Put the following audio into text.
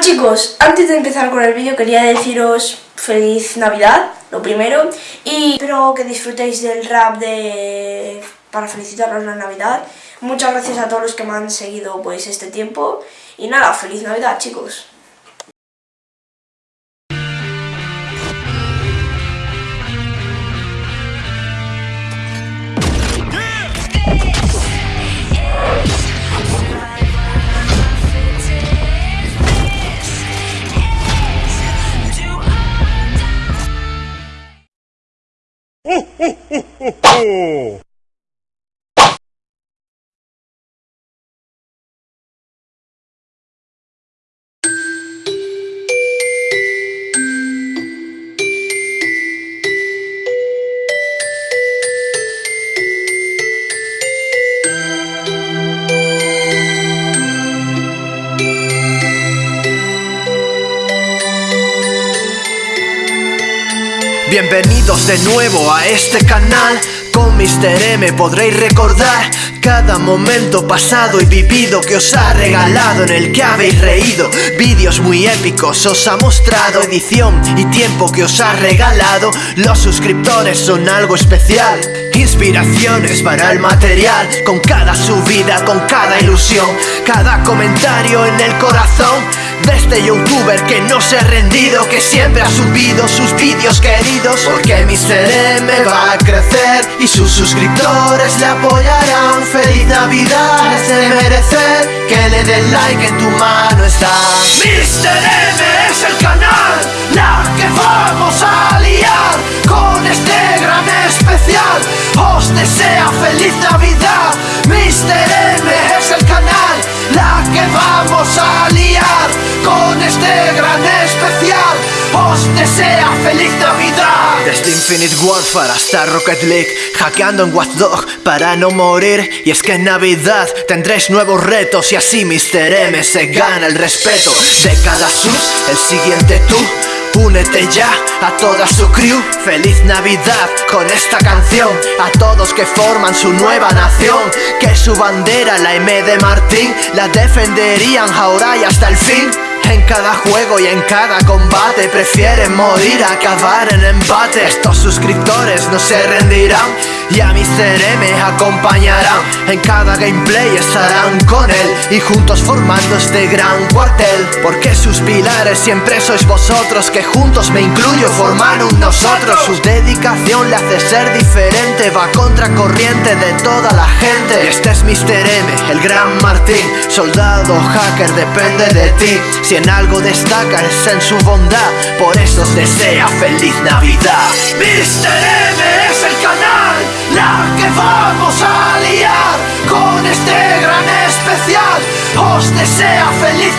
Chicos, antes de empezar con el vídeo quería deciros feliz Navidad, lo primero, y espero que disfrutéis del rap de para felicitaros la Navidad. Muchas gracias a todos los que me han seguido pues este tiempo y nada, feliz Navidad chicos. 嗯嗯嗯嗯嗯。Bienvenidos de nuevo a este canal. Con Mr. M podréis recordar cada momento pasado y vivido que os ha regalado En el que habéis reído. Vídeos muy épicos os ha mostrado Edición y tiempo que os ha regalado. Los suscriptores son algo especial Inspiraciones para el material. Con cada subida, con cada ilusión Cada comentario en el corazón de este youtuber que no se ha rendido Que siempre ha subido sus vídeos queridos Porque Mr. M va a crecer Y sus suscriptores le apoyarán Feliz Navidad es de merecer Que le den like en tu mano está Mr. M es el canal La que vamos a liar Con este gran especial Os desea feliz Navidad Mr. M es el canal La que vamos a gran especial os desea feliz Navidad. Desde Infinite Warfare hasta Rocket League Hackeando en Watch para no morir. Y es que en Navidad tendréis nuevos retos Y así Mr. M se gana el respeto De cada sus, el siguiente tú Únete ya a toda su crew. Feliz Navidad con esta canción. A todos que forman su nueva nación. Que su bandera, la M de Martín La defenderían ahora y hasta el fin en cada juego y en cada combate. Prefieren morir a acabar en empate Estos suscriptores no se rendirán Y a Mr. M acompañarán En cada gameplay estarán con él Y juntos formando este gran cuartel Porque sus pilares siempre sois vosotros Que juntos me incluyo forman un nosotros Su dedicación le hace ser diferente Va contra corriente de toda la gente Este es Mr. M, el gran Martín Soldado hacker depende de ti en algo destaca es en su bondad Por eso os desea feliz Navidad Mr. M es el que vamos a liar Con este gran especial. Os desea feliz